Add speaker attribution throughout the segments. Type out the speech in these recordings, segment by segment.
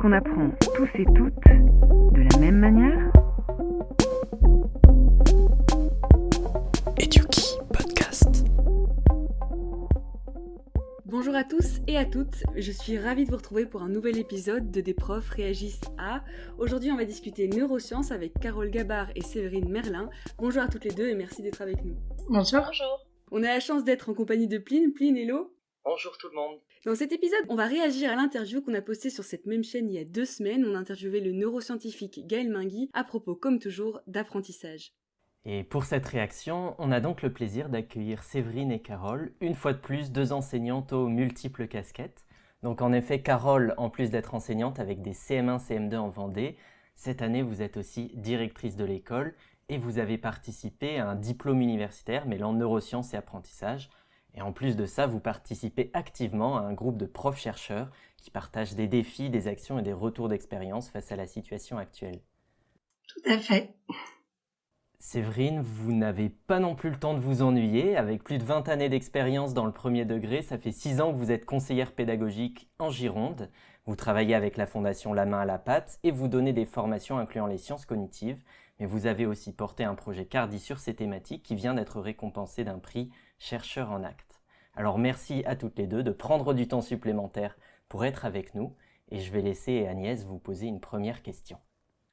Speaker 1: qu'on apprend tous et toutes de la même manière
Speaker 2: Eduki Podcast.
Speaker 3: Bonjour à tous et à toutes, je suis ravie de vous retrouver pour un nouvel épisode de Des profs réagissent à. Aujourd'hui on va discuter neurosciences avec Carole Gabard et Séverine Merlin. Bonjour à toutes les deux et merci d'être avec nous.
Speaker 4: Bonjour.
Speaker 5: Bonjour.
Speaker 3: On a la chance d'être en compagnie de Pline. Pline, hello
Speaker 6: Bonjour tout le monde.
Speaker 3: Dans cet épisode, on va réagir à l'interview qu'on a postée sur cette même chaîne il y a deux semaines. On a interviewé le neuroscientifique Gaël Mingui à propos, comme toujours, d'apprentissage.
Speaker 7: Et pour cette réaction, on a donc le plaisir d'accueillir Séverine et Carole, une fois de plus deux enseignantes aux multiples casquettes. Donc en effet, Carole, en plus d'être enseignante avec des CM1, CM2 en Vendée, cette année vous êtes aussi directrice de l'école et vous avez participé à un diplôme universitaire mêlant neurosciences et apprentissage. Et en plus de ça, vous participez activement à un groupe de profs-chercheurs qui partagent des défis, des actions et des retours d'expérience face à la situation actuelle.
Speaker 4: Tout à fait.
Speaker 7: Séverine, vous n'avez pas non plus le temps de vous ennuyer. Avec plus de 20 années d'expérience dans le premier degré, ça fait 6 ans que vous êtes conseillère pédagogique en Gironde. Vous travaillez avec la fondation La main à la pâte et vous donnez des formations incluant les sciences cognitives. Mais vous avez aussi porté un projet Cardi sur ces thématiques qui vient d'être récompensé d'un prix chercheur en acte. Alors merci à toutes les deux de prendre du temps supplémentaire pour être avec nous et je vais laisser Agnès vous poser une première question.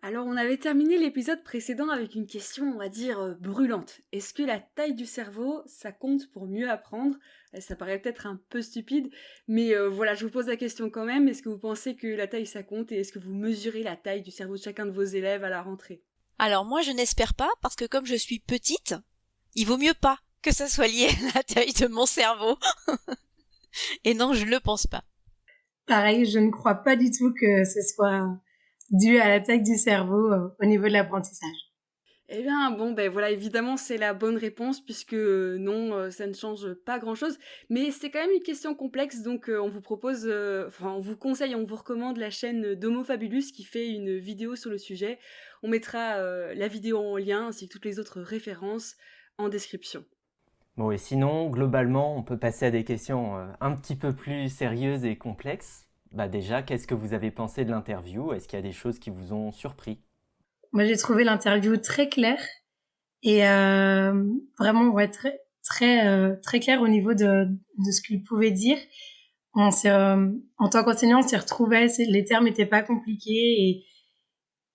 Speaker 3: Alors, on avait terminé l'épisode précédent avec une question, on va dire, euh, brûlante. Est-ce que la taille du cerveau, ça compte pour mieux apprendre? Euh, Ça paraît peut-être un peu stupide, mais euh, voilà, je vous pose la question quand même. Est-ce que vous pensez que la taille, ça compte et est-ce que vous mesurez la taille du cerveau de chacun de vos élèves à la rentrée?
Speaker 5: Alors moi je n'espère pas parce que comme je suis petite, il vaut mieux pas que ça soit lié à la taille de mon cerveau. Et non, je le pense pas.
Speaker 4: Pareil, je ne crois pas du tout que ce soit dû à la taille du cerveau euh, au niveau de l'apprentissage.
Speaker 3: Eh bien, bon, ben voilà, évidemment, c'est la bonne réponse, puisque euh, non, euh, ça ne change pas grand-chose. Mais c'est quand même une question complexe, donc euh, on vous propose, euh, enfin, on vous conseille, on vous recommande la chaîne d'Homo Fabulus qui fait une vidéo sur le sujet. On mettra euh, la vidéo en lien, ainsi que toutes les autres références en description.
Speaker 7: Bon et sinon, globalement, on peut passer à des questions euh, un petit peu plus sérieuses et complexes. Bah déjà, qu'est-ce que vous avez pensé de l'interview? Est-ce qu'il y a des choses qui vous ont surpris?
Speaker 4: Moi, j'ai trouvé l'interview très claire et euh, vraiment ouais, très très euh, très claire au niveau de, de ce qu'il pouvait dire. On euh, en tant qu'enseignant, on s'y retrouvait, les termes n'étaient pas compliqués et,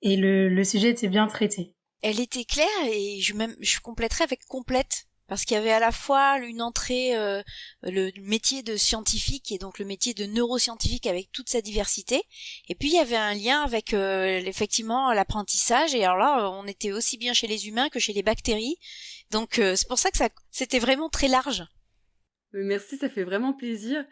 Speaker 4: et le, le sujet était bien traité.
Speaker 5: Elle était claire et je même je compléterais avec complète parce qu'il y avait à la fois une entrée euh, le métier de scientifique et donc le métier de neuroscientifique avec toute sa diversité. Et puis il y avait un lien avec euh, effectivement l'apprentissage. Et alors là on était aussi bien chez les humains que chez les bactéries. Donc euh, c'est pour ça que c'était vraiment très large.
Speaker 3: Euh, Merci, ça fait vraiment plaisir.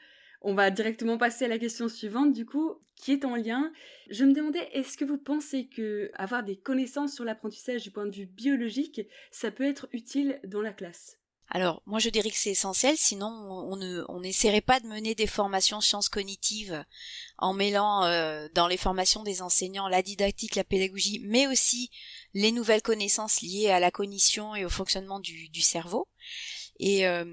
Speaker 3: On va directement passer à la question suivante, du coup, qui est en lien. Je me demandais, est-ce que vous pensez que avoir des connaissances sur l'apprentissage du point de vue biologique, ça peut être utile dans la classe?
Speaker 5: Alors, moi je dirais que c'est essentiel, sinon on ne on n'essaierait pas de mener des formations sciences cognitives en mêlant euh, dans les formations des enseignants la didactique, la pédagogie, mais aussi les nouvelles connaissances liées à la cognition et au fonctionnement du, cerveau. Et euh,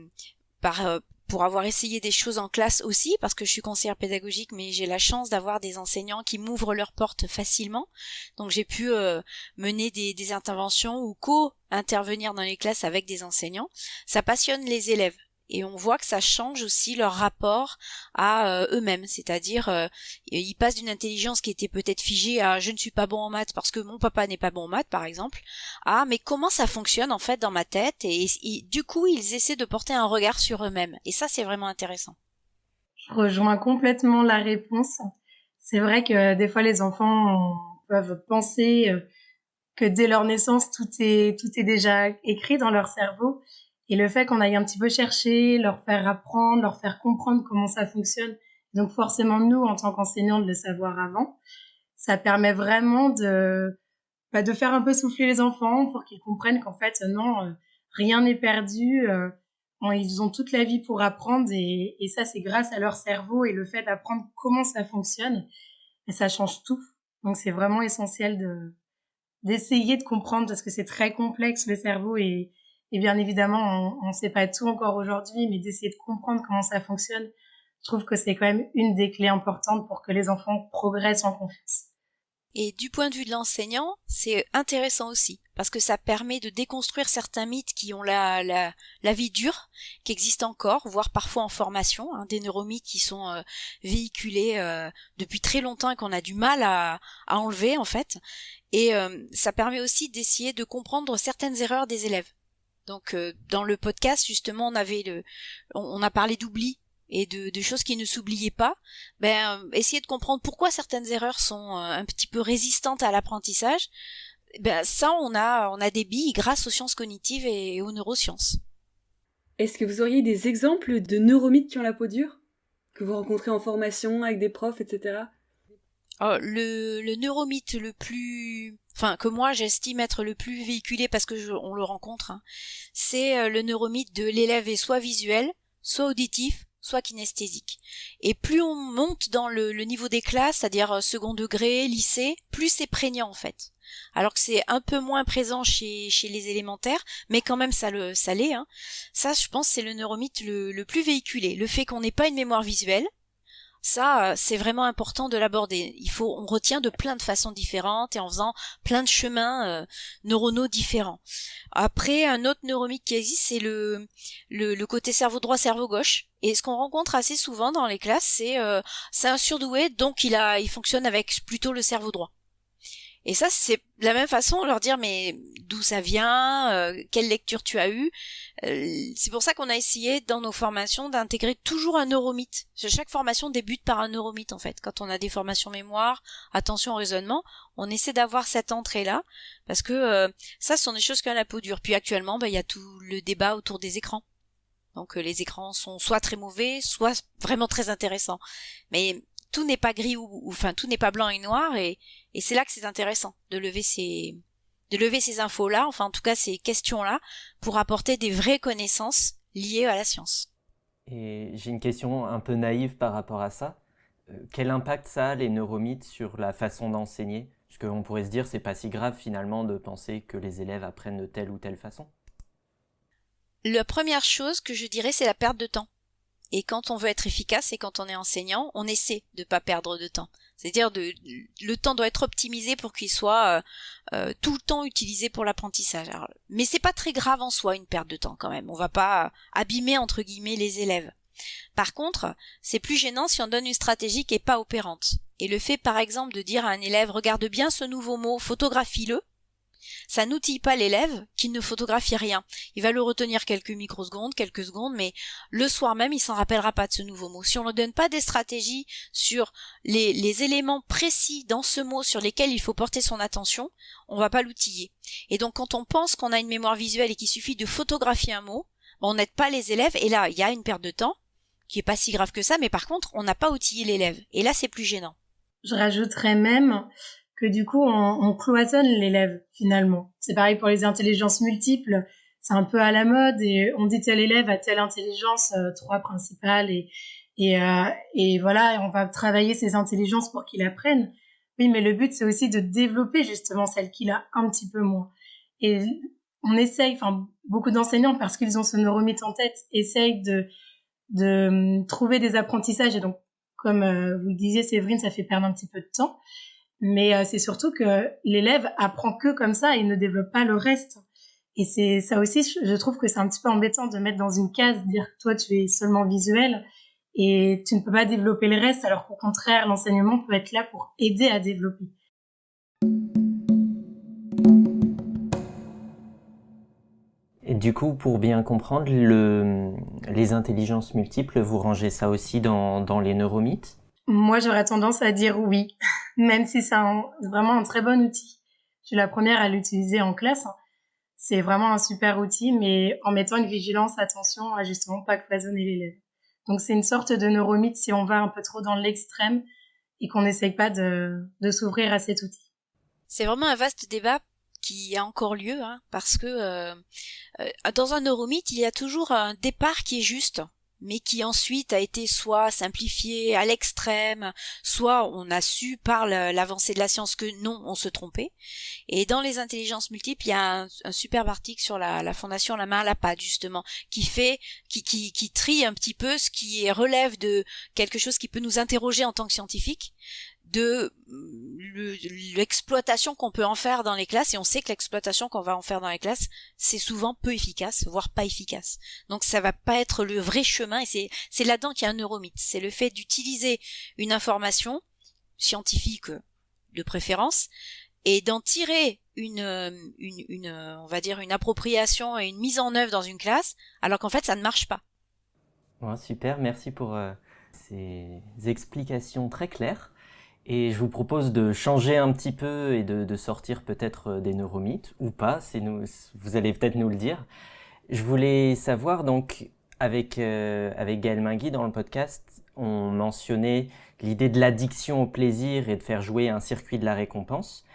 Speaker 5: par euh, pour avoir essayé des choses en classe aussi, parce que je suis conseillère pédagogique, mais j'ai la chance d'avoir des enseignants qui m'ouvrent leurs portes facilement. Donc j'ai pu euh, mener des, des interventions ou co-intervenir dans les classes avec des enseignants ça passionne les élèves et on voit que ça change aussi leur rapport à euh, eux-mêmes, c'est-à-dire euh, ils passent d'une intelligence qui était peut-être figée à je ne suis pas bon en maths parce que mon papa n'est pas bon en maths par exemple, à mais comment ça fonctionne en fait dans ma tête? Et, et du coup ils essaient de porter un regard sur eux-mêmes et ça c'est vraiment intéressant.
Speaker 4: Je rejoins complètement la réponse. C'est vrai que des fois les enfants peuvent penser euh, que dès leur naissance tout est tout est déjà écrit dans leur cerveau et le fait qu'on aille un petit peu chercher, leur faire apprendre, leur faire comprendre comment ça fonctionne, donc forcément nous en tant qu'enseignants de le savoir avant, ça permet vraiment de bah, de faire un peu souffler les enfants pour qu'ils comprennent qu'en fait non euh, rien n'est perdu. euh, ils ont toute la vie pour apprendre et, et ça, c'est grâce à leur cerveau et le fait d'apprendre comment ça fonctionne. Ça change tout. Donc, c'est vraiment essentiel de d'essayer de comprendre parce que c'est très complexe le cerveau et, et bien évidemment, on ne sait pas tout encore aujourd'hui, mais d'essayer de comprendre comment ça fonctionne je trouve que c'est quand même une des clés importantes pour que les enfants progressent en confiance.
Speaker 5: Et du point de vue de l'enseignant, c'est intéressant aussi, parce que ça permet de déconstruire certains mythes qui ont la, la, la vie dure, qui existent encore, voire parfois en formation, hein, des neuromythes qui sont euh, véhiculés euh, depuis très longtemps et qu'on a du mal à, à enlever en fait. Et euh, ça permet aussi d'essayer de comprendre certaines erreurs des élèves. Donc dans le podcast justement on avait le, on a parlé d'oubli et de, choses qui ne s'oubliaient pas, ben euh, essayer de comprendre pourquoi certaines erreurs sont euh, un petit peu résistantes à l'apprentissage, ben ça on a on a des billes grâce aux sciences cognitives et aux neurosciences.
Speaker 3: Est-ce que vous auriez des exemples de neuromythes qui ont la peau dure? Que vous rencontrez en formation avec des profs, etc.
Speaker 5: Oh, le, le neuromythe le plus, enfin que moi j'estime être le plus véhiculé parce que on le rencontre, hein, c'est euh, le neuromythe de l'élève est soit visuel, soit auditif, soit kinesthésique. Et plus on monte dans le, niveau des classes, c'est-à-dire euh, second degré, lycée, plus c'est prégnant en fait. Alors que c'est un peu moins présent chez, les élémentaires, mais quand même ça le ça l'est. Hein. Ça, je pense, c'est le neuromythe le, le plus véhiculé. Le fait qu'on n'ait pas une mémoire visuelle, ça, euh, c'est vraiment important de l'aborder. Il faut, on retient de plein de façons différentes et en faisant plein de chemins euh, neuronaux différents. Après, un autre neuromythe qui existe, c'est le, le, côté cerveau droit, cerveau gauche. Et ce qu'on rencontre assez souvent dans les classes, c'est euh, c'est un surdoué, donc il a, il fonctionne avec plutôt le cerveau droit. Et ça, c'est de la même façon, leur dire mais d'où ça vient, euh, quelle lecture tu as eue. Euh, c'est pour ça qu'on a essayé dans nos formations d'intégrer toujours un neuromythe. Chaque formation débute par un neuromythe en fait. Quand on a des formations mémoire, attention au raisonnement, on essaie d'avoir cette entrée-là parce que euh, ça, ce sont des choses qui ont la peau dure. Puis actuellement, bah, il y a tout le débat autour des écrans. Donc les écrans sont soit très mauvais, soit vraiment très intéressants. Mais tout n'est pas gris ou, enfin tout n'est pas blanc et noir et, et c'est là que c'est intéressant de lever ces de lever ces infos là, enfin en tout cas ces questions là, pour apporter des vraies connaissances liées à la science.
Speaker 7: Et j'ai une question un peu naïve par rapport à ça. Euh, quel impact ça a les neuromythes sur la façon d'enseigner? Parce qu'on pourrait se dire c'est pas si grave finalement de penser que les élèves apprennent de telle ou telle façon.
Speaker 5: La première chose que je dirais c'est la perte de temps. Et quand on veut être efficace et quand on est enseignant, on essaie de pas perdre de temps. C'est-à-dire de le temps doit être optimisé pour qu'il soit euh, euh, tout le temps utilisé pour l'apprentissage. Mais c'est pas très grave en soi une perte de temps quand même. On va pas abîmer entre guillemets les élèves. Par contre, c'est plus gênant si on donne une stratégie qui est pas opérante. Et le fait par exemple de dire à un élève regarde bien ce nouveau mot, photographie-le, ça n'outille pas l'élève qui ne photographie rien. Il va le retenir quelques microsecondes, quelques secondes, mais le soir même, il s'en rappellera pas de ce nouveau mot. Si on ne donne pas des stratégies sur les, éléments précis dans ce mot sur lesquels il faut porter son attention, on va pas l'outiller. Et donc, quand on pense qu'on a une mémoire visuelle et qu'il suffit de photographier un mot, on n'aide pas les élèves, et là, il y a une perte de temps, qui est pas si grave que ça, mais par contre, on n'a pas outillé l'élève. Et là, c'est plus gênant.
Speaker 4: Je rajouterais même que du coup on, on cloisonne l'élève finalement. C'est pareil pour les intelligences multiples, c'est un peu à la mode et on dit tel élève a telle intelligence, euh, trois principales et et, euh, et on va travailler ses intelligences pour qu'il apprenne. Oui, mais le but c'est aussi de développer justement celle qu'il a un petit peu moins. Et on essaye, enfin beaucoup d'enseignants parce qu'ils ont ce neuromythe en tête, essayent de de hum, trouver des apprentissages et donc comme euh, vous le disiez Séverine, ça fait perdre un petit peu de temps. Mais euh, c'est surtout que l'élève apprend que comme ça et ne développe pas le reste. Et c'est ça aussi, je trouve que c'est un petit peu embêtant de mettre dans une case, dire toi tu es seulement visuel et tu ne peux pas développer le reste, alors qu'au contraire, l'enseignement peut être là pour aider à développer.
Speaker 7: Et du coup, pour bien comprendre, le, les intelligences multiples, vous rangez ça aussi dans, dans les neuromythes?
Speaker 4: Moi, j'aurais tendance à dire oui, même si c'est vraiment un très bon outil. Je suis la première à l'utiliser en classe. C'est vraiment un super outil, mais en mettant une vigilance, attention à justement pas cloisonner l'élève. Donc c'est une sorte de neuromythe si on va un peu trop dans l'extrême et qu'on n'essaye pas de, de s'ouvrir à cet outil.
Speaker 5: C'est vraiment un vaste débat qui a encore lieu, hein, parce que euh, euh, dans un neuromythe, il y a toujours un départ qui est juste mais qui ensuite a été soit simplifié à l'extrême, soit on a su par l'avancée de la science que non, on se trompait. Et dans les intelligences multiples, il y a un, superbe article sur la, la, fondation La main à la pâte justement, qui fait, qui, qui, qui trie un petit peu ce qui relève de quelque chose qui peut nous interroger en tant que scientifique, de l'exploitation qu'on peut en faire dans les classes et on sait que l'exploitation qu'on va en faire dans les classes c'est souvent peu efficace voire pas efficace. Donc ça va pas être le vrai chemin et c'est là-dedans qu'il y a un neuromythe. C'est le fait d'utiliser une information scientifique de préférence et d'en tirer une, une, une on va dire une appropriation et une mise en œuvre dans une classe alors qu'en fait ça ne marche pas.
Speaker 7: Super. Merci pour euh, ces explications très claires et je vous propose de changer un petit peu et de, sortir peut-être euh, des neuromythes, ou pas, vous allez peut-être nous le dire. Je voulais savoir, donc, avec, euh, avec Gaël Mingui dans le podcast, on mentionnait l'idée de l'addiction au plaisir et de faire jouer un circuit de la récompense.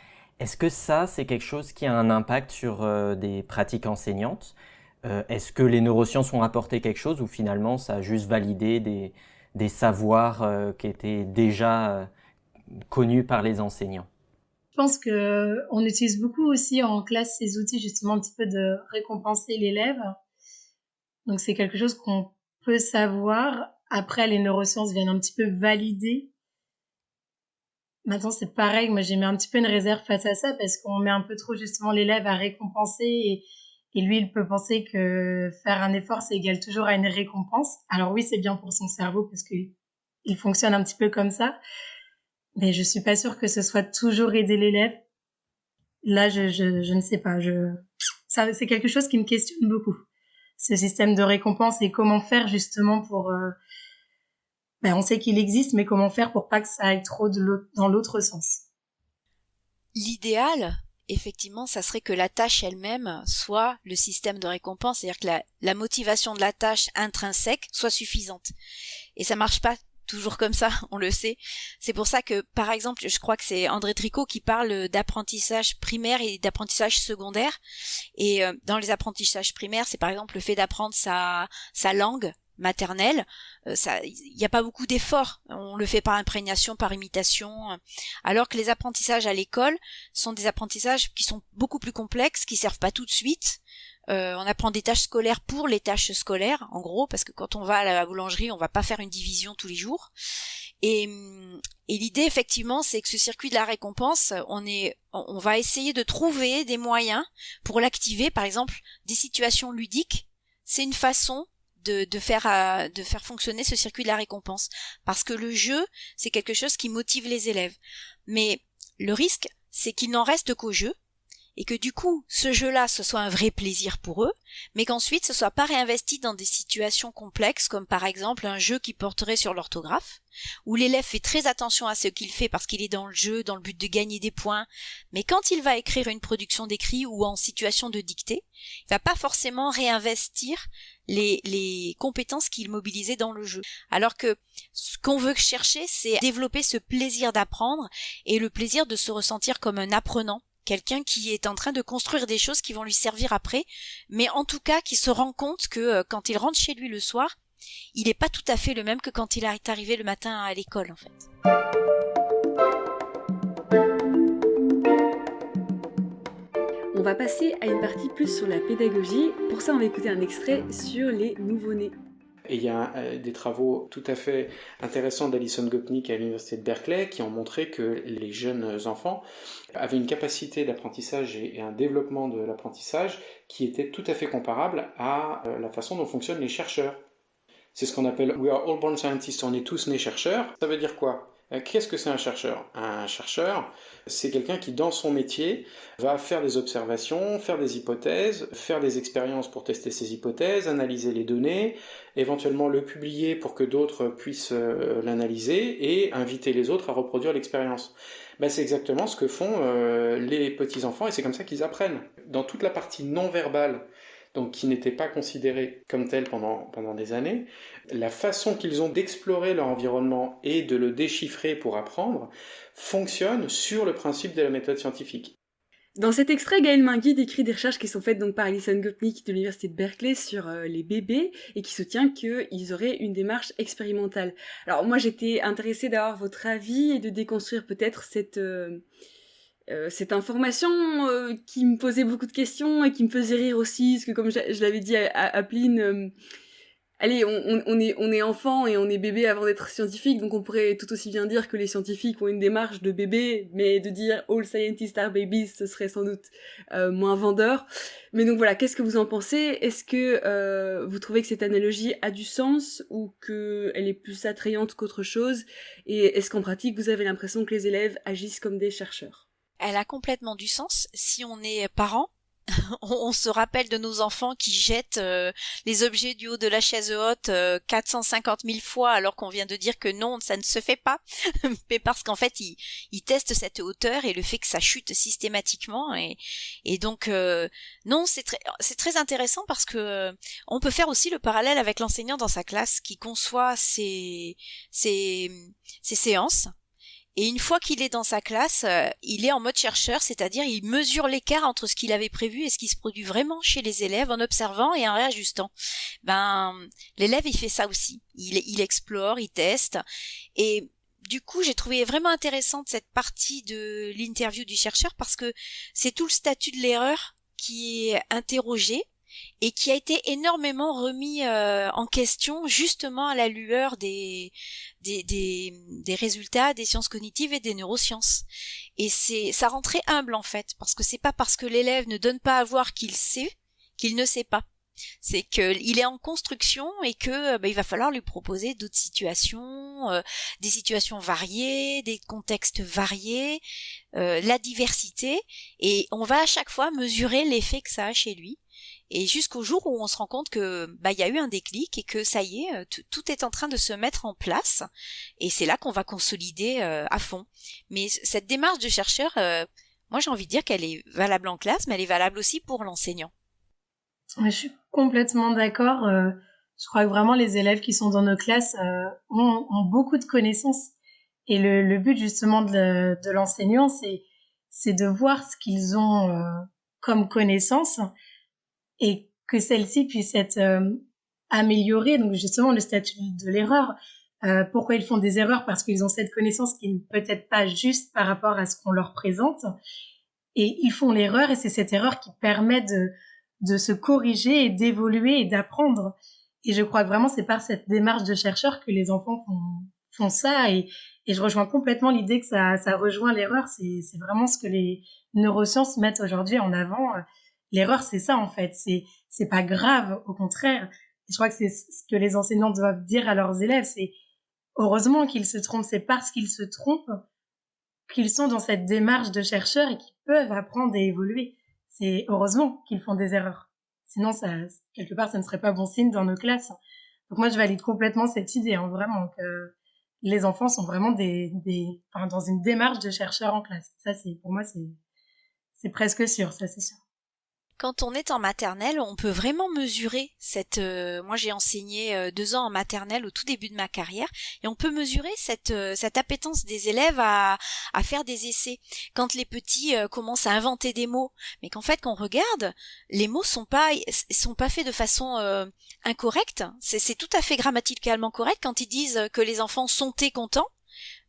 Speaker 7: Est-ce que ça, c'est quelque chose qui a un impact sur euh, des pratiques enseignantes? Euh, Est-ce que les neurosciences ont apporté quelque chose ou finalement ça a juste validé des, des savoirs qui étaient déjà connu par les enseignants
Speaker 4: Je pense que on utilise beaucoup aussi en classe ces outils justement un petit peu de récompenser l'élève. Donc c'est quelque chose qu'on peut savoir. Après, les neurosciences viennent un petit peu valider. Maintenant, c'est pareil. Moi, j'ai mis un petit peu une réserve face à ça parce qu'on met un peu trop justement l'élève à récompenser et, et lui, il peut penser que faire un effort, c'est égal toujours à une récompense. Alors oui, c'est bien pour son cerveau parce qu'il il fonctionne un petit peu comme ça. Mais je suis pas sûre que ce soit toujours aider l'élève. Là, je, je, je ne sais pas. Je, c'est quelque chose qui me questionne beaucoup. Ce système de récompense et comment faire justement pour. Euh, ben, on sait qu'il existe, mais comment faire pour pas que ça aille trop dans l'autre sens.
Speaker 5: L'idéal, effectivement, ça serait que la tâche elle-même soit le système de récompense, c'est-à-dire que la, la, motivation de la tâche intrinsèque soit suffisante. Et ça marche pas toujours comme ça, on le sait. C'est pour ça que, par exemple, je crois que c'est André Tricot qui parle d'apprentissage primaire et d'apprentissage secondaire. Et euh, dans les apprentissages primaires, c'est par exemple le fait d'apprendre sa, sa langue maternelle. Euh, il n'y a pas beaucoup d'efforts. On le fait par imprégnation, par imitation. Alors que les apprentissages à l'école sont des apprentissages qui sont beaucoup plus complexes, qui servent pas tout de suite. Euh, on apprend des tâches scolaires pour les tâches scolaires, en gros, parce que quand on va à la boulangerie, on va pas faire une division tous les jours. Et, l'idée, effectivement, c'est que ce circuit de la récompense, on va essayer de trouver des moyens pour l'activer. Par exemple, des situations ludiques. C'est une façon de, de, faire euh, de faire fonctionner ce circuit de la récompense parce que le jeu c'est quelque chose qui motive les élèves mais le risque c'est qu'il n'en reste qu'au jeu et que du coup ce jeu-là ce soit un vrai plaisir pour eux, mais qu'ensuite ce soit pas réinvesti dans des situations complexes comme par exemple un jeu qui porterait sur l'orthographe, où l'élève fait très attention à ce qu'il fait parce qu'il est dans le jeu, dans le but de gagner des points, mais quand il va écrire une production d'écrit ou en situation de dictée, il va pas forcément réinvestir les, les compétences qu'il mobilisait dans le jeu. Alors que ce qu'on veut chercher, c'est développer ce plaisir d'apprendre et le plaisir de se ressentir comme un apprenant quelqu'un qui est en train de construire des choses qui vont lui servir après, mais en tout cas qui se rend compte que euh, quand il rentre chez lui le soir, il n'est pas tout à fait le même que quand il est arrivé le matin à l'école en fait.
Speaker 3: On va passer à une partie plus sur la pédagogie. Pour ça, on va écouter un extrait sur les nouveau-nés.
Speaker 2: Et il y a euh, des travaux tout à fait intéressants d'Alison Gopnik à l'université de Berkeley qui ont montré que les jeunes enfants avaient une capacité d'apprentissage et un développement de l'apprentissage qui était tout à fait comparable à euh, la façon dont fonctionnent les chercheurs. C'est ce qu'on appelle We are all born scientists, on est tous nés chercheurs. Ça veut dire quoi? Qu'est-ce que c'est un chercheur? Un chercheur, c'est quelqu'un qui, dans son métier, va faire des observations, faire des hypothèses, faire des expériences pour tester ses hypothèses, analyser les données, éventuellement le publier pour que d'autres puissent euh, l'analyser et inviter les autres à reproduire l'expérience. Ben, c'est exactement ce que font euh, les petits-enfants et c'est comme ça qu'ils apprennent. Dans toute la partie non verbale donc qui n'étaient pas considérés comme tels pendant, pendant des années, la façon qu'ils ont d'explorer leur environnement et de le déchiffrer pour apprendre fonctionne sur le principe de la méthode scientifique.
Speaker 3: Dans cet extrait, Gaël Mingui décrit des recherches qui sont faites donc par Alison Gopnik de l'université de Berkeley sur euh, les bébés et qui soutient qu'ils auraient une démarche expérimentale. Alors moi j'étais intéressée d'avoir votre avis et de déconstruire peut-être cette euh, euh, cette information qui me posait beaucoup de questions et qui me faisait rire aussi, parce que comme je, l'avais dit à, à, Pline, allez, on, est, on est enfant et on est bébé avant d'être scientifique, donc on pourrait tout aussi bien dire que les scientifiques ont une démarche de bébé, mais de dire all scientists are babies, ce serait sans doute euh, moins vendeur. Mais donc voilà, qu'est-ce que vous en pensez? Est-ce que euh, vous trouvez que cette analogie a du sens ou qu'elle est plus attrayante qu'autre chose? Et est-ce qu'en pratique, vous avez l'impression que les élèves agissent comme des chercheurs?
Speaker 5: Elle a complètement du sens si on est parent on, se rappelle de nos enfants qui jettent euh, les objets du haut de la chaise haute euh, 450 000 fois alors qu'on vient de dire que non, ça ne se fait pas. Mais parce qu'en fait, ils, testent cette hauteur et le fait que ça chute systématiquement. Et, donc, euh, non, c'est très, intéressant parce que euh, on peut faire aussi le parallèle avec l'enseignant dans sa classe qui conçoit ses séances et une fois qu'il est dans sa classe, euh, il est en mode chercheur, c'est-à-dire il mesure l'écart entre ce qu'il avait prévu et ce qui se produit vraiment chez les élèves en observant et en réajustant. Ben, l'élève il fait ça aussi. Il, il explore, il teste. Et du coup, j'ai trouvé vraiment intéressante cette partie de l'interview du chercheur parce que c'est tout le statut de l'erreur qui est interrogé et qui a été énormément remis euh, en question justement à la lueur des, des, des, des, résultats des sciences cognitives et des neurosciences. Et c'est ça rend très humble en fait, parce que c'est pas parce que l'élève ne donne pas à voir qu'il sait qu'il ne sait pas. C'est qu'il est en construction et que bah, il va falloir lui proposer d'autres situations, euh, des situations variées, des contextes variés, euh, la diversité, et on va à chaque fois mesurer l'effet que ça a chez lui et jusqu'au jour où on se rend compte que bah il y a eu un déclic et que ça y est, euh, tout est en train de se mettre en place et c'est là qu'on va consolider euh, à fond. Mais cette démarche de chercheur, euh, moi j'ai envie de dire qu'elle est valable en classe, mais elle est valable aussi pour l'enseignant.
Speaker 4: Je suis complètement d'accord. je crois que vraiment les élèves qui sont dans nos classes ont, beaucoup de connaissances et le, but justement de, de l'enseignant, c'est de voir ce qu'ils ont comme connaissances et que celle-ci puisse être euh, améliorée. Donc justement, le statut de l'erreur. Euh, pourquoi ils font des erreurs? Parce qu'ils ont cette connaissance qui n'est peut-être pas juste par rapport à ce qu'on leur présente. Et ils font l'erreur et c'est cette erreur qui permet de, de se corriger et d'évoluer et d'apprendre. Et je crois que vraiment c'est par cette démarche de chercheur que les enfants font, ça. Et, je rejoins complètement l'idée que ça, ça rejoint l'erreur. C'est vraiment ce que les neurosciences mettent aujourd'hui en avant l'erreur, c'est ça en fait. C'est c'est pas grave, au contraire. je crois que c'est ce que les enseignants doivent dire à leurs élèves. C'est heureusement qu'ils se trompent. C'est parce qu'ils se trompent qu'ils sont dans cette démarche de chercheurs et qu'ils peuvent apprendre et évoluer. C'est heureusement qu'ils font des erreurs. Sinon, ça, quelque part, ça ne serait pas bon signe dans nos classes. Donc moi, je valide complètement cette idée, hein, vraiment, que les enfants sont vraiment des, des enfin, dans une démarche de chercheurs en classe. Ça, c'est pour moi, c'est presque sûr, ça c'est sûr
Speaker 5: quand on est en maternelle, on peut vraiment mesurer cette. Euh, moi, j'ai enseigné euh, deux ans en maternelle au tout début de ma carrière, et on peut mesurer cette euh, cette appétence des élèves à à faire des essais. Quand les petits commencent à inventer des mots, mais qu'en fait, quand on regarde, les mots sont pas sont pas faits de façon incorrecte. C'est tout à fait grammaticalement correct quand ils disent que les enfants sont et contents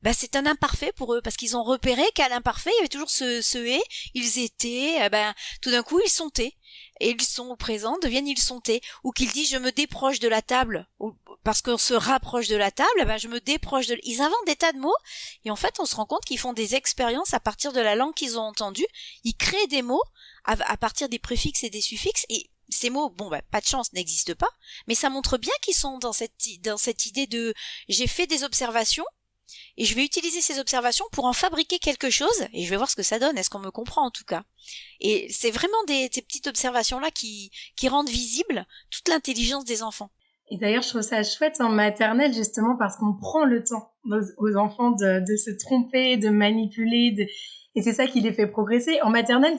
Speaker 5: bah, c'est un imparfait pour eux parce qu'ils ont repéré qu'à l'imparfait il y avait toujours ce, ce et ils étaient ben tout d'un coup ils sont et ils sont au présent deviennent ils sont ou qu'ils disent je me déproche de la table. Parce qu'on se rapproche de la table ben je me déproche de ils inventent des tas de mots. Et en fait on se rend compte qu'ils font des expériences à partir de la langue qu'ils ont entendue. Ils créent des mots à, à partir des préfixes et des suffixes. Et ces mots, bon, bah, pas de chance, n'existent pas, mais ça montre bien qu'ils sont dans cette, dans cette idée de j'ai fait des observations, et je vais utiliser ces observations pour en fabriquer quelque chose et je vais voir ce que ça donne. Est-ce qu'on me comprend en tout cas Et c'est vraiment ces petites observations-là qui, rendent visible toute l'intelligence des enfants.
Speaker 4: Et d'ailleurs, je trouve ça chouette en maternelle justement parce qu'on prend le temps aux, enfants de, se tromper, de manipuler, et c'est ça qui les fait progresser. En maternelle,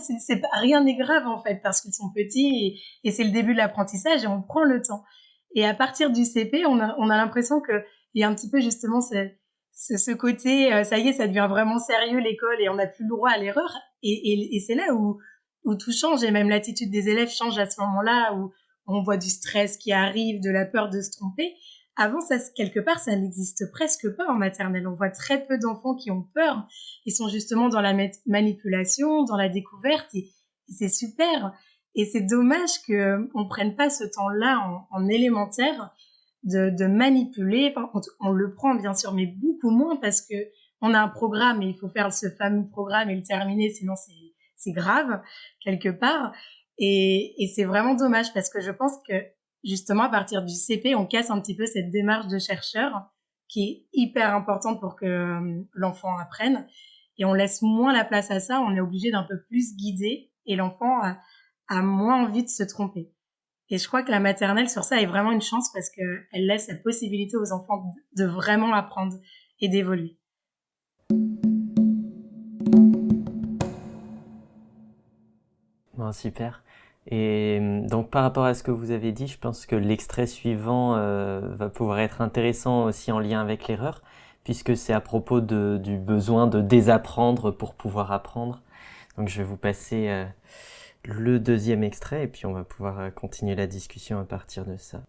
Speaker 4: rien n'est grave en fait parce qu'ils sont petits et, c'est le début de l'apprentissage et on prend le temps. Et à partir du CP, on a, on a l'impression que il y a un petit peu justement cette ce, côté, euh, ça y est, ça devient vraiment sérieux l'école et on n'a plus le droit à l'erreur. Et, et, c'est là où, où tout change et même l'attitude des élèves change à ce moment-là où on voit du stress qui arrive, de la peur de se tromper. Avant, ça, quelque part, ça n'existe presque pas en maternelle. On voit très peu d'enfants qui ont peur. Ils sont justement dans la manipulation, dans la découverte, et, c'est super. Et c'est dommage qu'on on prenne pas ce temps-là en, élémentaire de, de manipuler. Contre, on le prend bien sûr, mais beaucoup moins parce que on a un programme et il faut faire ce fameux programme et le terminer, sinon c'est grave quelque part. Et, et c'est vraiment dommage parce que je pense que justement à partir du CP, on casse un petit peu cette démarche de chercheur qui est hyper importante pour que euh, l'enfant apprenne. Et on laisse moins la place à ça, on est obligé d'un peu plus guider et l'enfant a, a, moins envie de se tromper. Et je crois que la maternelle sur ça est vraiment une chance parce qu'elle laisse la possibilité aux enfants de vraiment apprendre et d'évoluer.
Speaker 7: Bon, super. Et hum, donc par rapport à ce que vous avez dit, je pense que l'extrait suivant euh, va pouvoir être intéressant aussi en lien avec l'erreur, puisque c'est à propos du besoin de désapprendre pour pouvoir apprendre. Donc je vais vous passer euh, le deuxième extrait et puis on va pouvoir euh, continuer la discussion à partir de ça.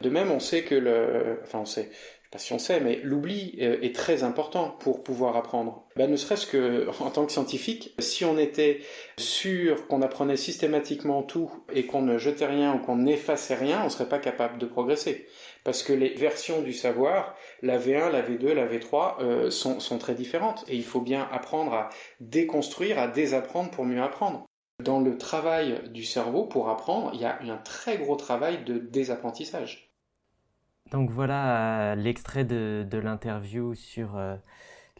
Speaker 2: De même, on sait que le, enfin on sait, pas si on sait, mais l'oubli euh, est très important pour pouvoir apprendre. Ben, ne serait-ce que en tant que scientifique, si on était sûr qu'on apprenait systématiquement tout et qu'on ne jetait rien ou qu'on n'effaçait rien, on ne serait pas capable de progresser. Parce que les versions du savoir, la V1, la V2, la V3, euh, sont, sont très différentes. Et il faut bien apprendre à déconstruire, à désapprendre pour mieux apprendre. Dans le travail du cerveau, pour apprendre, il y a un très gros travail de désapprentissage.
Speaker 7: Donc voilà euh, l'extrait de, l'interview sur euh,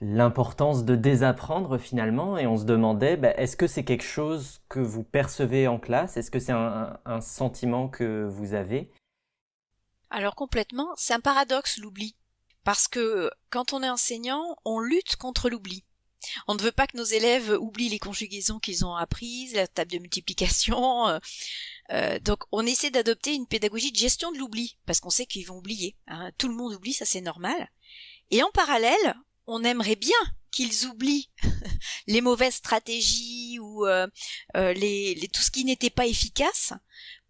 Speaker 7: l'importance de désapprendre finalement et on se demandait bah, est-ce que c'est quelque chose que vous percevez en classe? Est-ce que c'est un, sentiment que vous avez?
Speaker 5: Alors complètement, c'est un paradoxe l'oubli. Parce que quand on est enseignant, on lutte contre l'oubli. On ne veut pas que nos élèves oublient les conjugaisons qu'ils ont apprises, la table de multiplication, euh, euh, donc on essaie d'adopter une pédagogie de gestion de l'oubli, parce qu'on sait qu'ils vont oublier. Hein. Tout le monde oublie, ça c'est normal. Et en parallèle, on aimerait bien qu'ils oublient les mauvaises stratégies ou euh, tout ce qui n'était pas efficace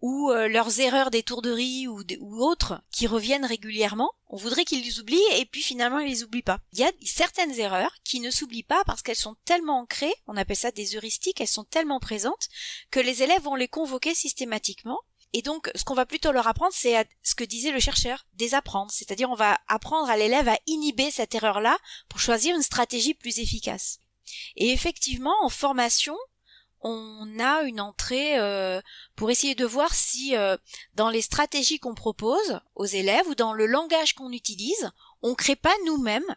Speaker 5: ou euh, leurs erreurs d'étourderie ou, ou autres qui reviennent régulièrement. On voudrait qu'ils les oublient et puis finalement ils les oublient pas. Il y a certaines erreurs qui ne s'oublient pas parce qu'elles sont tellement ancrées, on appelle ça des heuristiques, elles sont tellement présentes que les élèves vont les convoquer systématiquement et donc, ce qu'on va plutôt leur apprendre, c'est ce que disait le chercheur, désapprendre. C'est-à-dire, on va apprendre à l'élève à inhiber cette erreur-là pour choisir une stratégie plus efficace. Et effectivement, en formation, on a une entrée euh, pour essayer de voir si euh, dans les stratégies qu'on propose aux élèves ou dans le langage qu'on utilise, on crée pas nous-mêmes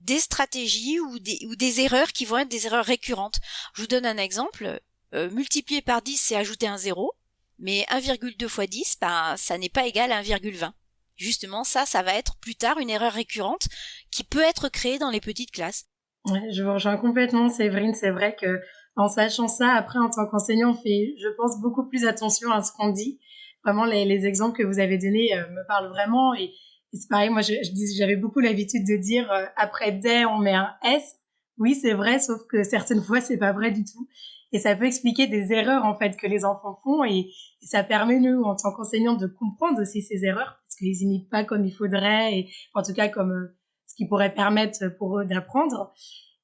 Speaker 5: des stratégies ou des, erreurs qui vont être des erreurs récurrentes. Je vous donne un exemple. Euh, multiplier par 10, c'est ajouter un zéro, mais 1,2 fois 10, ben, ça n'est pas égal à 1,20. Justement, ça, ça va être plus tard une erreur récurrente qui peut être créée dans les petites classes.
Speaker 4: Je vous rejoins complètement, Séverine. C'est vrai que en sachant ça, après, en tant qu'enseignant, on fait, je pense, beaucoup plus attention à ce qu'on dit. Vraiment, les, les, exemples que vous avez donnés euh, me parlent vraiment. Et, c'est pareil, moi, j'avais beaucoup l'habitude de dire, euh, après des, on met un S. Oui, c'est vrai, sauf que certaines fois, c'est pas vrai du tout. Et ça peut expliquer des erreurs, en fait, que les enfants font. Et, ça permet, nous, en tant qu'enseignants, de comprendre aussi ces erreurs, parce qu'ils imitent pas comme il faudrait, et en tout cas, comme euh, ce qui pourrait permettre pour eux d'apprendre.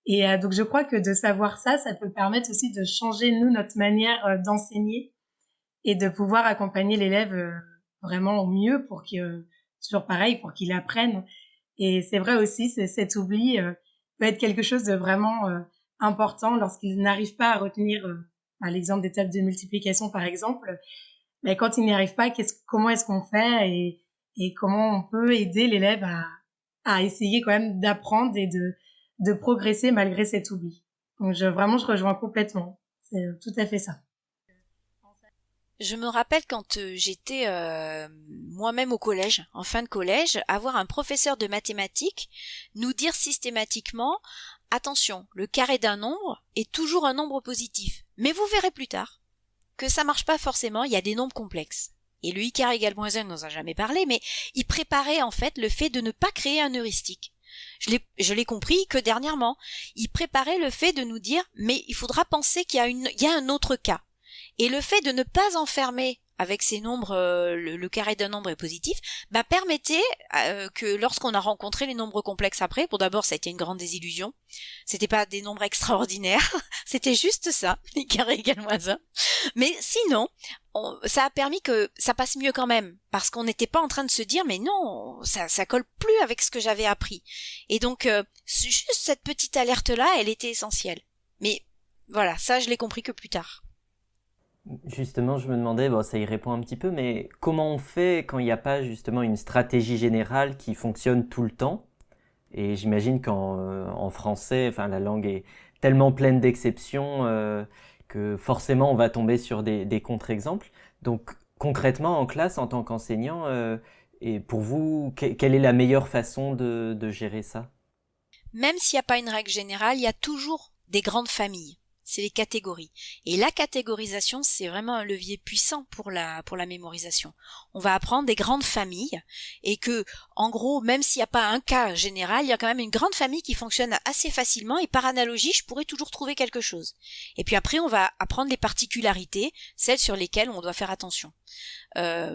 Speaker 4: Et euh, donc je crois que de savoir ça, ça peut permettre aussi de changer nous notre manière euh, d'enseigner et de pouvoir accompagner l'élève euh, vraiment au mieux pour qu'il toujours pareil pour qu'il apprenne. Et c'est vrai aussi, cet oubli peut être quelque chose de vraiment important lorsqu'il n'arrive pas à retenir, l'exemple des tables de multiplication par exemple. Mais quand il n'y arrive pas, comment est-ce qu'on fait et, comment on peut aider l'élève à essayer quand même d'apprendre et de de progresser malgré cet oubli. Donc je, vraiment, je rejoins complètement. C'est tout à fait ça.
Speaker 5: Je me rappelle quand euh, j'étais euh, moi-même au collège, en fin de collège, avoir un professeur de mathématiques nous dire systématiquement attention, le carré d'un nombre est toujours un nombre positif. Mais vous verrez plus tard que ça marche pas forcément, il y a des nombres complexes. Et le i carré égale moins 1 n'en a jamais parlé, mais il préparait en fait le fait de ne pas créer un heuristique Je l'ai, compris que dernièrement. Il préparait le fait de nous dire, mais il faudra penser qu'il y a un autre cas. Et le fait de ne pas enfermer avec ces nombres, euh, le, carré d'un nombre est positif, bah permettait euh, que lorsqu'on a rencontré les nombres complexes après, pour d'abord ça a été une grande désillusion, c'était pas des nombres extraordinaires, c'était juste ça, les carrés égale moins 1, mais sinon, ça a permis que ça passe mieux quand même, parce qu'on n'était pas en train de se dire mais non, ça, ça colle plus avec ce que j'avais appris. Et donc, euh, juste cette petite alerte-là, elle était essentielle. Mais voilà, ça je l'ai compris que plus tard.
Speaker 7: Justement, je me demandais, bon, ça y répond un petit peu, mais comment on fait quand il n'y a pas justement une stratégie générale qui fonctionne tout le temps? Et j'imagine qu'en euh, français, enfin, la langue est tellement pleine d'exceptions euh, que forcément on va tomber sur des, contre-exemples. Donc concrètement, en classe, en tant qu'enseignant, euh, et pour vous, quelle est la meilleure façon de gérer ça?
Speaker 5: Même s'il n'y a pas une règle générale, il y a toujours des grandes familles c'est les catégories. Et la catégorisation, c'est vraiment un levier puissant pour la, pour la mémorisation. On va apprendre des grandes familles et que, en gros, même s'il n'y a pas un cas général, il y a quand même une grande famille qui fonctionne assez facilement et par analogie, je pourrais toujours trouver quelque chose. Et puis après, on va apprendre les particularités, celles sur lesquelles on doit faire attention. Euh,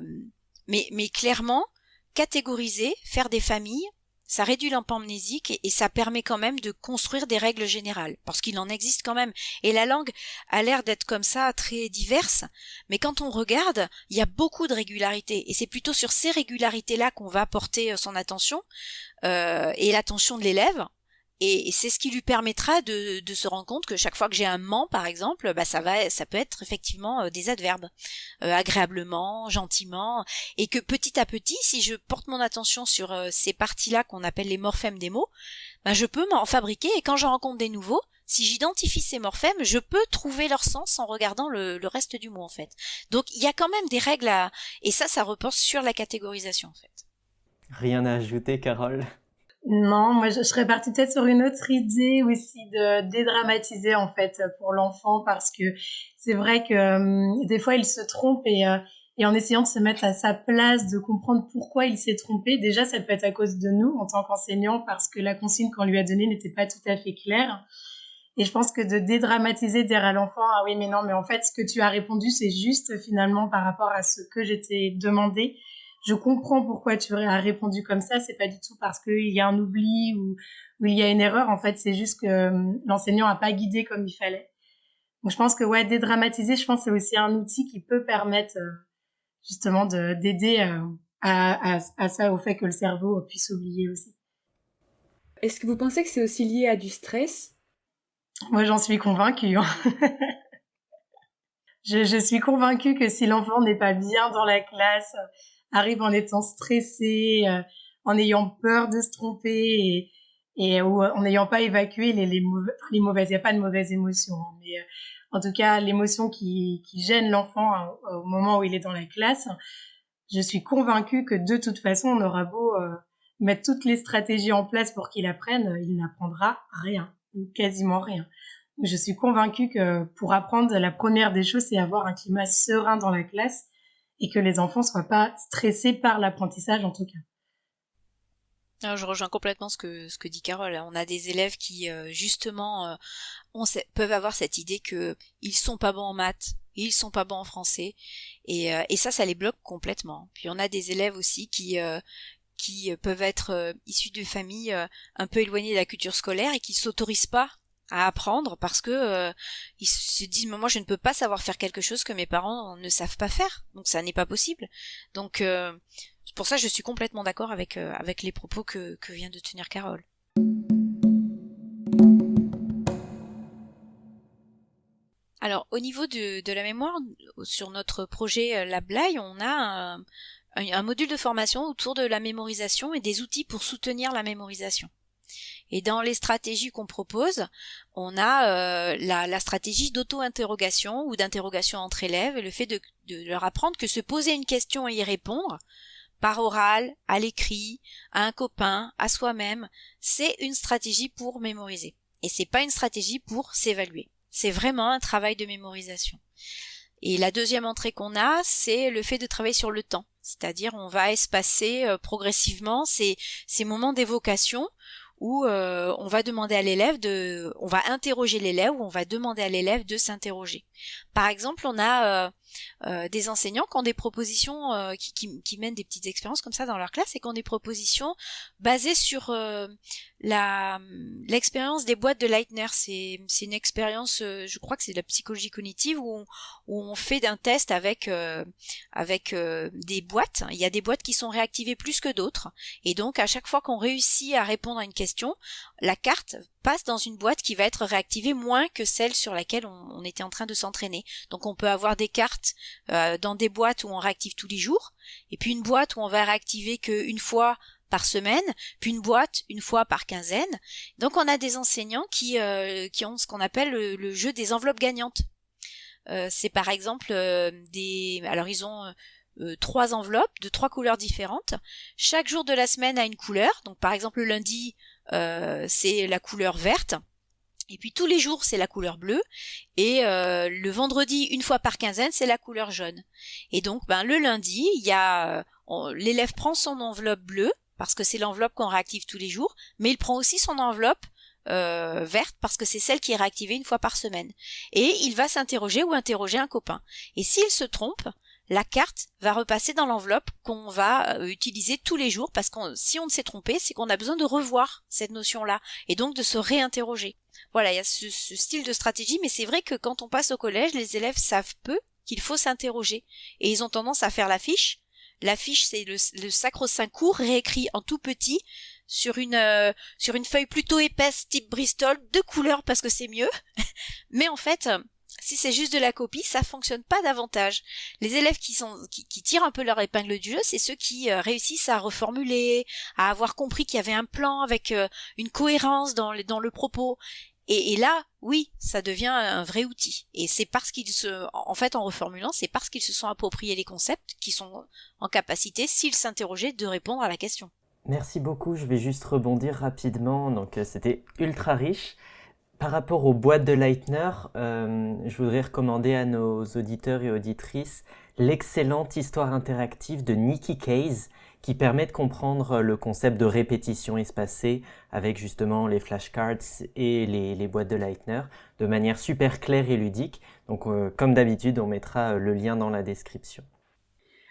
Speaker 5: mais, mais clairement, catégoriser, faire des familles, ça réduit l'empamnésique et, ça permet quand même de construire des règles générales, parce qu'il en existe quand même. Et la langue a l'air d'être comme ça, très diverse, mais quand on regarde, il y a beaucoup de régularités, et c'est plutôt sur ces régularités-là qu'on va porter euh, son attention, euh, et l'attention de l'élève, et, c'est ce qui lui permettra de, se rendre compte que chaque fois que j'ai un ment, par exemple, bah ça va, ça peut être effectivement euh, des adverbes, euh, agréablement, gentiment, et que petit à petit, si je porte mon attention sur euh, ces parties-là qu'on appelle les morphèmes des mots, bah je peux m'en fabriquer. Et quand j'en rencontre des nouveaux, si j'identifie ces morphèmes, je peux trouver leur sens en regardant le, le, reste du mot en fait. Donc il y a quand même des règles à... Et ça, ça repose sur la catégorisation en fait.
Speaker 7: Rien à ajouter, Carole?
Speaker 4: Non, moi je, serais partie peut-être sur une autre idée aussi de dédramatiser en fait pour l'enfant parce que c'est vrai que euh, des fois il se trompe et, euh, et en essayant de se mettre à sa place, de comprendre pourquoi il s'est trompé, déjà ça peut être à cause de nous en tant qu'enseignants parce que la consigne qu'on lui a donnée n'était pas tout à fait claire. Et je pense que de dédramatiser, dire à l'enfant, ah oui mais non, mais en fait ce que tu as répondu c'est juste finalement par rapport à ce que j'étais demandé je comprends pourquoi tu as répondu comme ça. C'est pas du tout parce qu'il y a un oubli ou, il y a une erreur. En fait, c'est juste que euh, l'enseignant a pas guidé comme il fallait. Donc, je pense que ouais, dédramatiser, je pense que c'est aussi un outil qui peut permettre euh, justement d'aider euh, à, à, ça, au fait que le cerveau puisse oublier aussi.
Speaker 3: Est-ce que vous pensez que c'est aussi lié à du stress?
Speaker 4: Moi, j'en suis convaincue. Je, je suis convaincue que si l'enfant n'est pas bien dans la classe, arrive en étant stressé, euh, en ayant peur de se tromper et, et ou en n'ayant pas évacué les, les, mauvaises, il n'y a pas de mauvaises émotions, hein, mais euh, en tout cas l'émotion qui, gêne l'enfant hein, au moment où il est dans la classe, je suis convaincue que de toute façon on aura beau euh, mettre toutes les stratégies en place pour qu'il apprenne, il n'apprendra rien ou quasiment rien. Je suis convaincue que pour apprendre, la première des choses, c'est avoir un climat serein dans la classe et que les enfants soient pas stressés par l'apprentissage en tout cas.
Speaker 5: Ah, je rejoins complètement ce que ce que dit Carole. On a des élèves qui euh, justement euh, peuvent avoir cette idée que ils sont pas bons en maths, ils sont pas bons en français, et, euh, et ça, ça les bloque complètement. Puis on a des élèves aussi qui qui peuvent être issus de familles un peu éloignées de la culture scolaire et qui s'autorisent pas à apprendre parce que euh, ils se disent mais moi je ne peux pas savoir faire quelque chose que mes parents ne savent pas faire. Donc ça n'est pas possible. Donc euh, pour ça je suis complètement d'accord avec euh, avec les propos que, que vient de tenir Carole. Alors au niveau de, de la mémoire sur notre projet LabLay on a un module de formation autour de la mémorisation et des outils pour soutenir la mémorisation et dans les stratégies qu'on propose, on a euh, la, stratégie d'auto-interrogation ou d'interrogation entre élèves et le fait de, leur apprendre que se poser une question et y répondre, par oral, à l'écrit, à un copain, à soi-même, c'est une stratégie pour mémoriser. Et c'est pas une stratégie pour s'évaluer. C'est vraiment un travail de mémorisation. Et la deuxième entrée qu'on a, c'est le fait de travailler sur le temps. C'est-à-dire, on va espacer euh, progressivement ces, ces moments d'évocation où euh, on va demander à l'élève de, on va interroger l'élève ou on va demander à l'élève de s'interroger. Par exemple, on a euh, euh, des enseignants qui ont des propositions, qui, qui, mènent des petites expériences comme ça dans leur classe et qui ont des propositions basées sur la l'expérience des boîtes de Leitner. C'est une expérience, je crois que c'est de la psychologie cognitive où on, où on fait un test avec avec des boîtes. Il y a des boîtes qui sont réactivées plus que d'autres et donc à chaque fois qu'on réussit à répondre à une question la carte passe dans une boîte qui va être réactivée moins que celle sur laquelle on, était en train de s'entraîner. Donc on peut avoir des cartes euh, dans des boîtes où on réactive tous les jours, et puis une boîte où on va réactiver qu'une fois par semaine, puis une boîte une fois par quinzaine. Donc on a des enseignants qui, euh, qui ont ce qu'on appelle le, jeu des enveloppes gagnantes. Euh, c'est par exemple des... Alors ils ont trois enveloppes de trois couleurs différentes. Chaque jour de la semaine a une couleur. Donc par exemple le lundi, c'est la couleur verte. Et puis tous les jours, c'est la couleur bleue. Et euh, le vendredi, une fois par quinzaine, c'est la couleur jaune. Et donc, ben, le lundi, il y a euh, l'élève prend son enveloppe bleue parce que c'est l'enveloppe qu'on réactive tous les jours, mais il prend aussi son enveloppe verte parce que c'est celle qui est réactivée une fois par semaine. Et il va s'interroger ou interroger un copain. Et s'il se trompe, la carte va repasser dans l'enveloppe qu'on va euh, utiliser tous les jours parce que si on ne s'est trompé, c'est qu'on a besoin de revoir cette notion-là et donc de se réinterroger. Voilà, il y a ce, style de stratégie, mais c'est vrai que quand on passe au collège, les élèves savent peu qu'il faut s'interroger et ils ont tendance à faire l'affiche. L'affiche, c'est le, sacro-saint court réécrit en tout petit sur une euh, sur une feuille plutôt épaisse type Bristol de couleur parce que c'est mieux. mais en fait, si c'est juste de la copie, ça fonctionne pas davantage. Les élèves qui tirent un peu leur épingle du jeu, c'est ceux qui euh, réussissent à reformuler, à avoir compris qu'il y avait un plan avec euh, une cohérence dans, dans le propos. Et, là, oui, ça devient un vrai outil. Et c'est parce qu'ils se, en fait, en reformulant, c'est parce qu'ils se sont appropriés les concepts qu'ils sont en capacité, s'ils s'interrogeaient, de répondre à la question.
Speaker 7: Merci beaucoup. Je vais juste rebondir rapidement. Donc, euh, c'était ultra riche. Par rapport aux boîtes de Leitner, euh, je voudrais recommander à nos auditeurs et auditrices l'excellente histoire interactive de Nicky Case qui permet de comprendre le concept de répétition espacée avec justement les flashcards et les, boîtes de Leitner de manière super claire et ludique. Donc euh, comme d'habitude, on mettra le lien dans la description.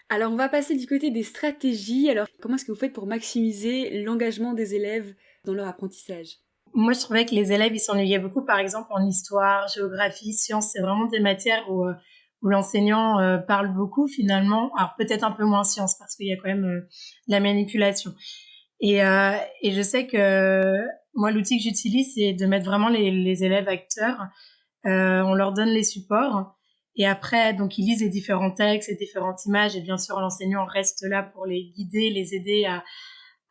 Speaker 3: Alors on va passer du côté des stratégies. Alors comment est-ce que vous faites pour maximiser l'engagement des élèves dans leur apprentissage?
Speaker 4: Moi, je trouvais que les élèves, ils s'ennuyaient beaucoup, par exemple, en histoire, géographie, sciences. C'est vraiment des matières où, euh, où l'enseignant euh, parle beaucoup, finalement. Alors, peut-être un peu moins sciences, parce qu'il y a quand même euh, la manipulation. Et, et je sais que moi, l'outil que j'utilise, c'est de mettre vraiment les, les élèves acteurs. on leur donne les supports. Et après, donc, ils lisent les différents textes, les différentes images. Et bien sûr, l'enseignant reste là pour les guider, les aider à,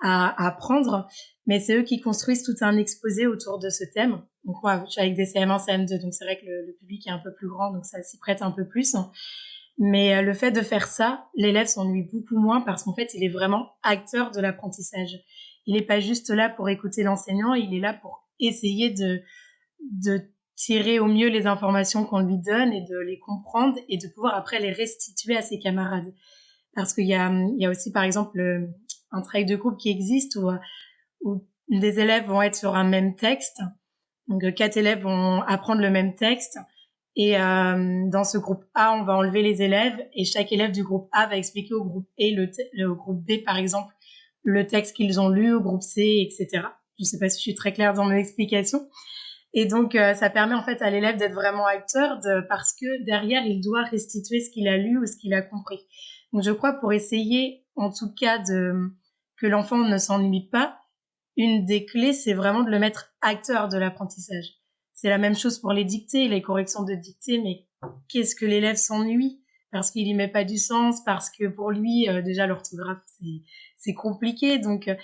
Speaker 4: à, apprendre, mais c'est eux qui construisent tout un exposé autour de ce thème. Donc moi, je suis avec des CM1, CM2, donc c'est vrai que le, public est un peu plus grand, donc ça s'y prête un peu plus. Mais euh, le fait de faire ça, l'élève s'ennuie beaucoup moins parce qu'en fait, il est vraiment acteur de l'apprentissage. Il n'est pas juste là pour écouter l'enseignant, il est là pour essayer de, tirer au mieux les informations qu'on lui donne et de les comprendre et de pouvoir après les restituer à ses camarades. Parce qu'il y a, y a aussi, par exemple, un travail de groupe qui existe où, où des élèves vont être sur un même texte. Donc, quatre élèves vont apprendre le même texte. Et euh, dans ce groupe A, on va enlever les élèves et chaque élève du groupe A va expliquer au groupe le groupe B, par exemple, le texte qu'ils ont lu, au groupe C, etc. Je ne sais pas si je suis très claire dans mon explication. Et donc, euh, ça permet en fait à l'élève d'être vraiment acteur de, parce que derrière, il doit restituer ce qu'il a lu ou ce qu'il a compris. Donc, je crois pour essayer, en tout cas, de, que l'enfant ne s'ennuie pas, une des clés, c'est vraiment de le mettre acteur de l'apprentissage. C'est la même chose pour les dictées, les corrections de dictées, mais qu'est-ce que l'élève s'ennuie? Parce qu'il y met pas du sens, parce que pour lui, euh, déjà, l'orthographe, c'est compliqué. Donc, euh,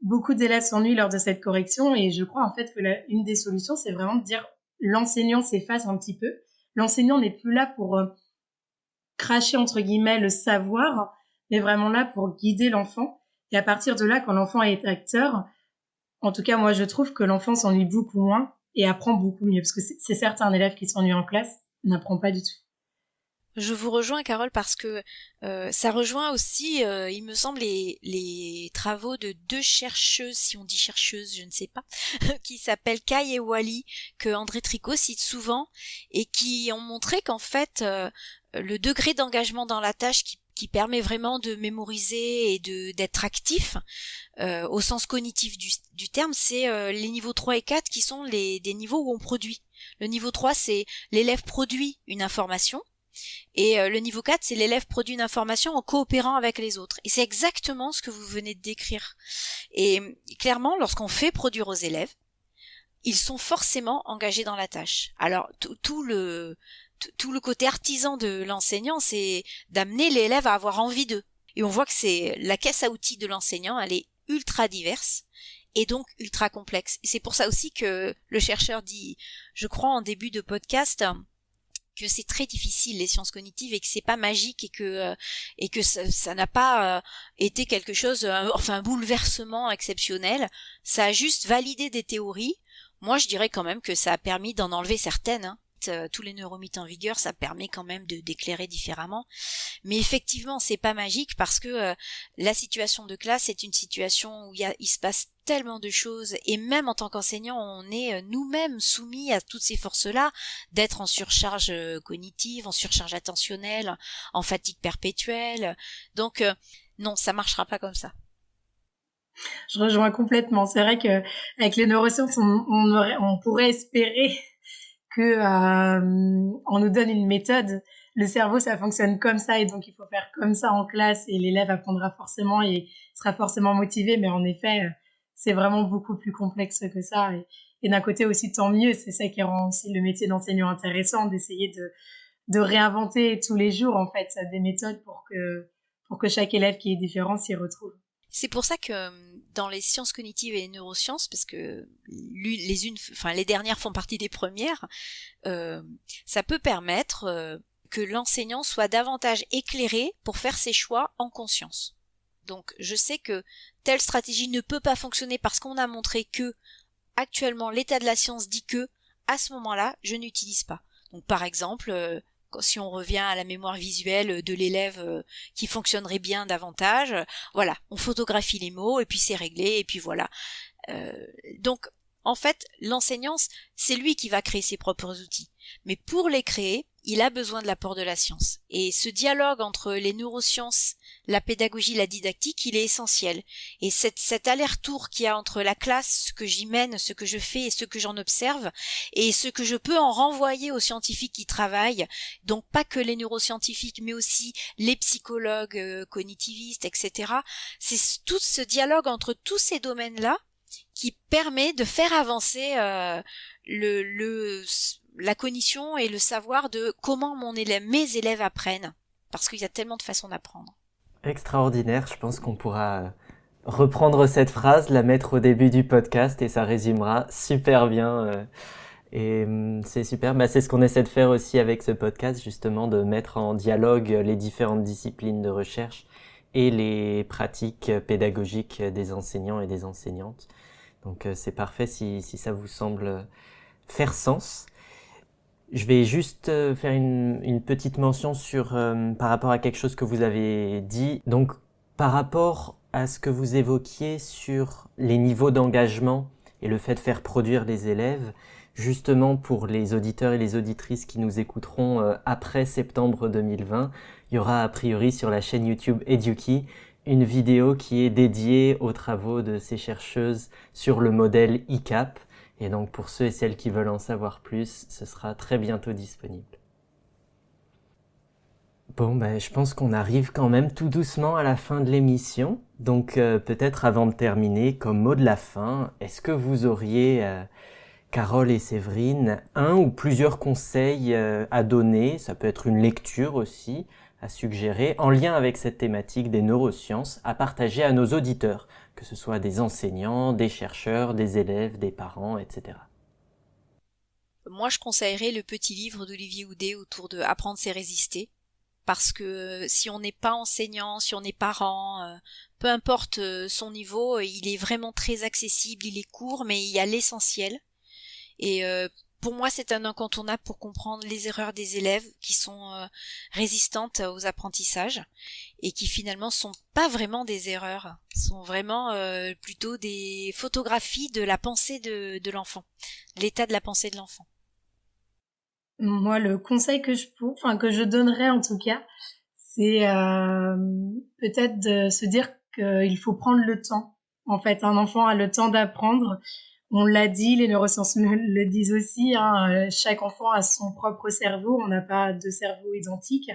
Speaker 4: beaucoup d'élèves s'ennuient lors de cette correction, et je crois en fait que une des solutions, c'est vraiment de dire l'enseignant s'efface un petit peu. L'enseignant n'est plus là pour euh, cracher, entre guillemets, le savoir, mais vraiment là pour guider l'enfant et à partir de là, quand l'enfant est acteur, en tout cas, moi, je trouve que l'enfant s'ennuie beaucoup moins et apprend beaucoup mieux. Parce que c'est certain, un élève qui s'ennuie en classe n'apprend pas du tout.
Speaker 5: Je vous rejoins, Carole, parce que euh, ça rejoint aussi, euh, il me semble, les, travaux de deux chercheuses, si on dit chercheuses, je ne sais pas, qui s'appellent Kai et Wally, que André Tricot cite souvent, et qui ont montré qu'en fait, euh, le degré d'engagement dans la tâche qui, qui, permet vraiment de mémoriser et de d'être actif, au sens cognitif du, du terme, c'est les niveaux 3 et 4 qui sont les, des niveaux où on produit. Le niveau 3, c'est l'élève produit une information, et euh, le niveau 4, c'est l'élève produit une information en coopérant avec les autres. Et c'est exactement ce que vous venez de décrire. Et clairement, lorsqu'on fait produire aux élèves, ils sont forcément engagés dans la tâche. Alors tout le tout le côté artisan de l'enseignant, c'est d'amener l'élève à avoir envie d'eux. Et on voit que c'est la caisse à outils de l'enseignant, elle est ultra diverse et donc ultra complexe. C'est pour ça aussi que le chercheur dit, je crois en début de podcast, que c'est très difficile les sciences cognitives et que c'est pas magique et que euh, et que ça n'a pas euh, été quelque chose euh, enfin un bouleversement exceptionnel ça a juste validé des théories moi je dirais quand même que ça a permis d'en enlever certaines hein. Tous les neuromythes en vigueur ça permet quand même de d'éclairer différemment mais effectivement c'est pas magique parce que la situation de classe est une situation où il, y a, se passe tellement de choses et même en tant qu'enseignant on est euh, nous-mêmes soumis à toutes ces forces-là d'être en surcharge euh, cognitive, en surcharge attentionnelle, en fatigue perpétuelle. Donc euh, non, ça marchera pas comme ça.
Speaker 4: Je rejoins complètement. C'est vrai que avec les neurosciences, on, pourrait espérer que on nous donne une méthode. Le cerveau, ça fonctionne comme ça et donc il faut faire comme ça en classe et l'élève apprendra forcément et sera forcément motivé. Mais en effet, c'est vraiment beaucoup plus complexe que ça. Et, d'un côté aussi, tant mieux, c'est ça qui rend aussi le métier d'enseignant intéressant, d'essayer de, de réinventer tous les jours, en fait, des méthodes pour que, pour que chaque élève qui est différent s'y retrouve.
Speaker 5: C'est pour ça que euh, dans les sciences cognitives et les neurosciences, parce que les unes, enfin les dernières font partie des premières, euh, ça peut permettre euh, que l'enseignant soit davantage éclairé pour faire ses choix en conscience. Donc je sais que telle stratégie ne peut pas fonctionner parce qu'on a montré que actuellement l'état de la science dit que à ce moment-là, je n'utilise pas. Donc par exemple, si on revient à la mémoire visuelle de l'élève euh, qui fonctionnerait bien davantage, voilà, on photographie les mots et puis c'est réglé et puis voilà. Euh, donc en fait, l'enseignant, c'est lui qui va créer ses propres outils. Mais pour les créer, il a besoin de l'apport de la science. Et ce dialogue entre les neurosciences, la pédagogie, la didactique, il est essentiel. Et cette, cet aller-retour qu'il y a entre la classe, ce que j'y mène, ce que je fais et ce que j'en observe, et ce que je peux en renvoyer aux scientifiques qui travaillent, donc pas que les neuroscientifiques, mais aussi les psychologues euh, cognitivistes, etc. C'est tout ce dialogue entre tous ces domaines-là qui permet de faire avancer euh, la cognition et le savoir de comment mes élèves apprennent, parce qu'il y a tellement de façons d'apprendre.
Speaker 7: Extraordinaire, je pense qu'on pourra reprendre cette phrase, la mettre au début du podcast et ça résumera super bien. Euh, et hum, c'est super, bah, c'est ce qu'on essaie de faire aussi avec ce podcast, justement, de mettre en dialogue les différentes disciplines de recherche et les pratiques pédagogiques des enseignants et des enseignantes. Donc euh, c'est parfait si, si ça vous semble faire sens. Je vais juste euh, faire une, petite mention sur euh, par rapport à quelque chose que vous avez dit. Donc par rapport à ce que vous évoquiez sur les niveaux d'engagement et le fait de faire produire les élèves, justement pour les auditeurs et les auditrices qui nous écouteront euh, après septembre 2020, il y aura a priori sur la chaîne YouTube Eduki une vidéo qui est dédiée aux travaux de ces chercheuses sur le modèle ICAP et donc pour ceux et celles qui veulent en savoir plus, ce sera très bientôt disponible. Bon, ben, je pense qu'on arrive quand même tout doucement à la fin de l'émission. Donc euh, peut-être avant de terminer, comme mot de la fin, est-ce que vous auriez, euh, Carole et Séverine, un ou plusieurs conseils euh, à donner, ça peut être une lecture aussi, à suggérer, en lien avec cette thématique des neurosciences, à partager à nos auditeurs que ce soit des enseignants, des chercheurs, des élèves, des parents, etc.
Speaker 5: Moi, je conseillerais le petit livre d'Olivier Houdet autour de Apprendre, c'est résister. Parce que si on n'est pas enseignant, si on est parent, euh, peu importe euh, son niveau, il est vraiment très accessible, il est court, mais il y a l'essentiel. Et euh, pour moi, c'est un incontournable pour comprendre les erreurs des élèves qui sont euh, résistantes aux apprentissages et qui finalement sont pas vraiment des erreurs, sont vraiment euh, plutôt des photographies de la pensée de, l'enfant, l'état de la pensée de l'enfant.
Speaker 4: Moi, le conseil que je, enfin que je donnerais en tout cas, c'est euh, peut-être de se dire qu'il faut prendre le temps. En fait, un enfant a le temps d'apprendre on l'a dit, les neurosciences le, disent aussi, hein, euh, chaque enfant a son propre cerveau, on n'a pas de cerveau identique.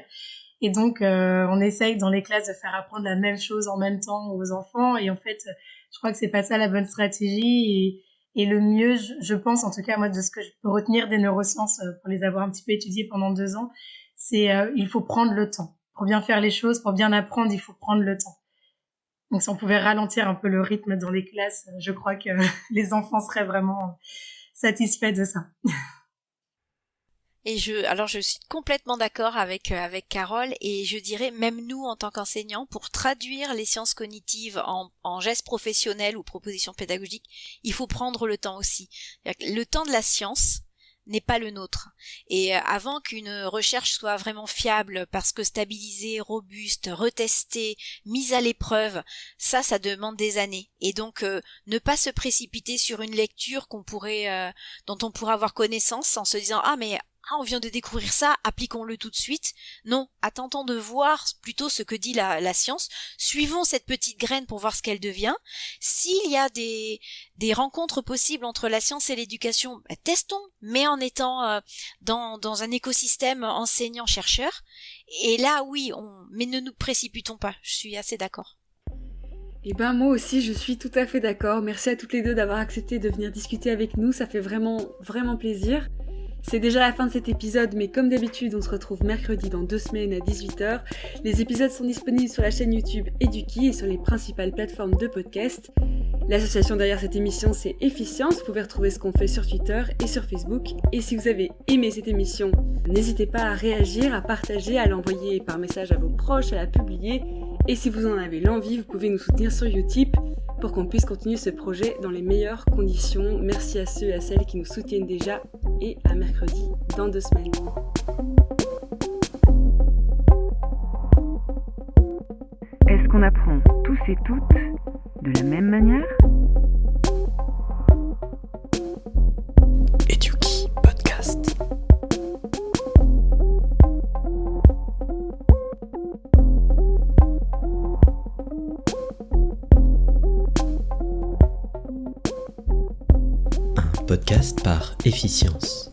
Speaker 4: Et donc, euh, on essaye dans les classes de faire apprendre la même chose en même temps aux enfants. Et en fait, je crois que c'est pas ça la bonne stratégie. Et, le mieux, je, pense, en tout cas, moi, de ce que je peux retenir des neurosciences euh, pour les avoir un petit peu étudiées pendant deux ans, c'est il faut prendre le temps. Pour bien faire les choses, pour bien apprendre, il faut prendre le temps. Donc si on pouvait ralentir un peu le rythme dans les classes, je crois que les enfants seraient vraiment satisfaits de ça.
Speaker 5: Et je, alors je suis complètement d'accord avec euh, avec Carole et je dirais même nous en tant qu'enseignants pour traduire les sciences cognitives en, en gestes professionnels ou propositions pédagogiques, il faut prendre le temps aussi. Le temps de la science, n'est pas le nôtre. Et euh, avant qu'une recherche soit vraiment fiable, parce que stabilisée, robuste, retestée, mise à l'épreuve, ça, ça demande des années. Et donc, euh, ne pas se précipiter sur une lecture qu'on pourrait, euh, dont on pourrait avoir connaissance en se disant ah mais ah, on vient de découvrir ça, appliquons-le tout de suite. Non, attendons de voir plutôt ce que dit la, science. Suivons cette petite graine pour voir ce qu'elle devient. S'il y a des, des rencontres possibles entre la science et l'éducation, bah, testons, mais en étant euh, dans, dans un écosystème enseignant-chercheur. Et là, oui, on, mais ne nous précipitons pas. Je suis assez d'accord.
Speaker 3: Eh ben moi aussi je suis tout à fait d'accord. Merci à toutes les deux d'avoir accepté de venir discuter avec nous, ça fait vraiment vraiment plaisir. C'est déjà la fin de cet épisode, mais comme d'habitude, on se retrouve mercredi dans deux semaines à 18h. Les épisodes sont disponibles sur la chaîne YouTube Eduki et sur les principales plateformes de podcast. L'association derrière cette émission, c'est Efficience. Vous pouvez retrouver ce qu'on fait sur Twitter et sur Facebook. Et si vous avez aimé cette émission, n'hésitez pas à réagir, à partager, à l'envoyer par message à vos proches, à la publier. Et si vous en avez l'envie, vous pouvez nous soutenir sur Utip pour qu'on puisse continuer ce projet dans les meilleures conditions. Merci à ceux et à celles qui nous soutiennent déjà et à mercredi dans deux semaines.
Speaker 1: Est-ce qu'on apprend tous et toutes de la même manière?
Speaker 6: Podcast par Efficience.